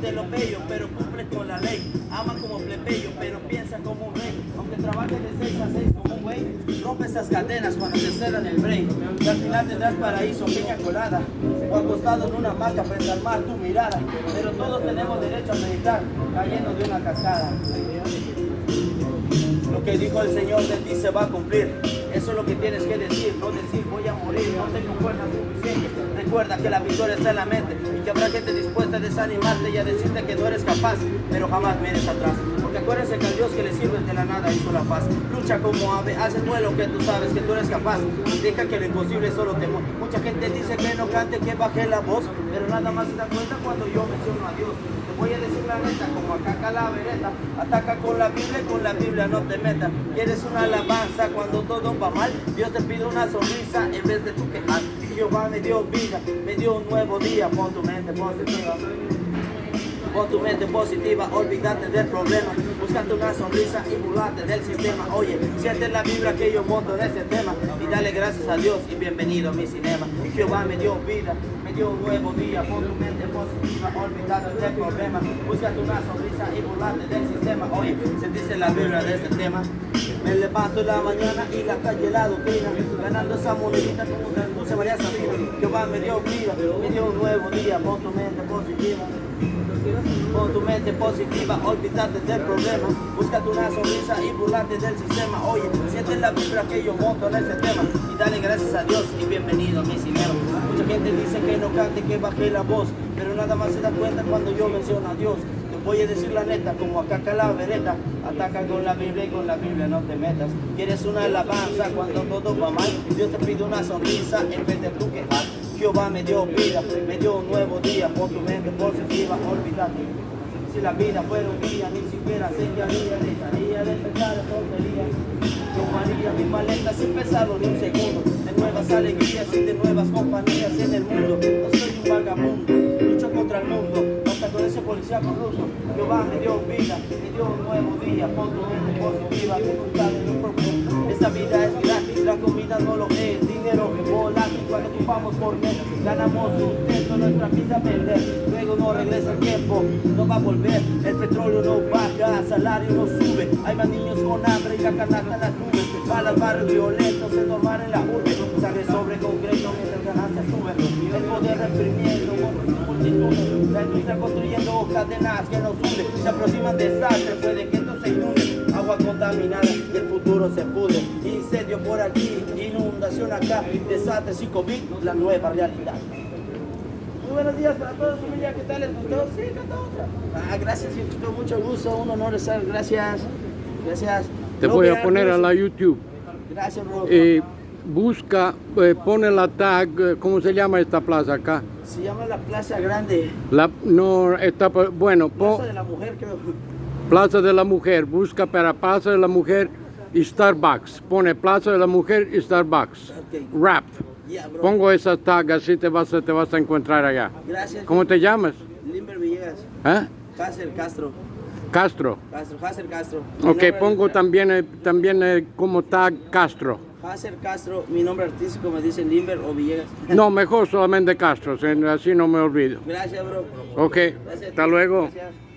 de lo bello, pero cumple con la ley. Ama como plebeyo, pero piensa como un rey. Aunque trabaje de 6 a 6 como un güey, rompe esas cadenas cuando te cerran el break. Y al final tendrás paraíso, piña colada. O acostado en una hamaca frente al tu mirada. Pero todos tenemos derecho a meditar, cayendo de una cascada. Lo que dijo el Señor de ti se va a cumplir. Eso es lo que tienes que decir, no decir voy a morir, no tengo fuerza suficiente. Recuerda que la victoria está en la mente y que habrá gente dispuesta a desanimarte y a decirte que no eres capaz, pero jamás mires atrás. Porque acuérdense que al Dios que le sirves de la nada hizo la paz. Lucha como ave, haz el vuelo que tú sabes que tú eres capaz. Deja que lo imposible solo te. Mucha gente dice que no cante, que baje la voz, pero nada más se da cuenta cuando yo menciono a Dios. Te voy a decir la neta, como acá calavereta, ataca con la Biblia y con la Biblia no te metas. Quieres una alabanza cuando todo va mal, Dios te pide una sonrisa en vez de tu quejar. Jehová me dio vida, me dio un nuevo día, pon tu mente positiva. Pon tu mente positiva, olvídate del problema. Búscate una sonrisa y burlate del sistema. Oye, siente la vibra que yo monto en este tema. Y dale gracias a Dios y bienvenido a mi cinema. Jehová me dio vida, me dio un nuevo día. Pon tu mente positiva, olvídate del problema. Búscate una sonrisa y burlate del sistema. Oye, sentiste la vibra de este tema. Me levanto en la mañana y la calle la doctrina. Ganando esa monedita como una dulce María Sabina. Jehová me dio vida, me dio un nuevo día. Pon tu mente positiva. Pon tu mente positiva, olvídate del problema. Búscate una sonrisa y burlate del sistema. Oye, siente la vibra que yo monto en este tema. Y dale gracias a Dios y bienvenido a mi cinema. Mucha gente dice que no cante, que baje la voz. Pero nada más se da cuenta cuando yo menciono a Dios. Voy a decir la neta, como acá calavereta. Ataca con la Biblia y con la Biblia no te metas. Quieres una alabanza cuando todo va mal. Dios te pide una sonrisa en vez de tu quejar. Jehová me dio vida, me dio un nuevo día, pon tu mente positiva, olvídate. Si la vida fuera un día, ni siquiera sé qué haría, dejaría de en tonterías. Tomaría mis maletas sin pensarlo ni un segundo, de nuevas alegrías y de nuevas compañías en el mundo. No soy un vagabundo, lucho contra el mundo, policía corrupto. Jehová me dio vida, me dio un nuevo día, pon tu mente positiva, que nunca de un propósito. Esta vida es gratis, la comida no lo es, dinero volátil cuando ocupamos por mes, ganamos sustento, nuestra vida perder, luego no regresa el tiempo, no va a volver, el petróleo no baja, salario no sube, hay más niños con hambre y la canasta en las nubes, balas barrios violentos, es normal en la urbe, sangre sobre concreto mientras ganancias suben, el poder reprimiendo, la industria construyendo cadenas que nos hunden, se aproximan desastres, puede que esto se inunde, agua contaminada y el futuro se pudre, incendio por aquí, inundación acá, desastres y COVID, la nueva realidad. Muy buenos días para todos, familia, ¿qué tal? ¿Les gustó? Sí, canta otra. Ah, gracias, sí, con mucho gusto, un honor estar, gracias, gracias. Te No voy a poner a la YouTube. Gracias, bro. Eh, busca, eh, pone la tag, eh, ¿cómo se llama esta plaza acá? Se llama la Plaza Grande, La, no, está, bueno, pon- Plaza de la Mujer, creo. Plaza de la Mujer, busca para Plaza de la Mujer y Starbucks. Pone Plaza de la Mujer y Starbucks. Rap. Yeah. Pongo esa tag, así te vas, a- te vas a encontrar allá. Gracias. ¿Cómo te llamas? Limber Villegas. ¿Eh? Hasser Castro. Castro. Castro, Castro. Ok, pongo también, eh, también eh, como tag Castro. Hasser Castro, mi nombre artístico me dicen Limber o Villegas. No, mejor solamente Castro, así no me olvido. Gracias, bro. Ok, Gracias. hasta luego. Gracias.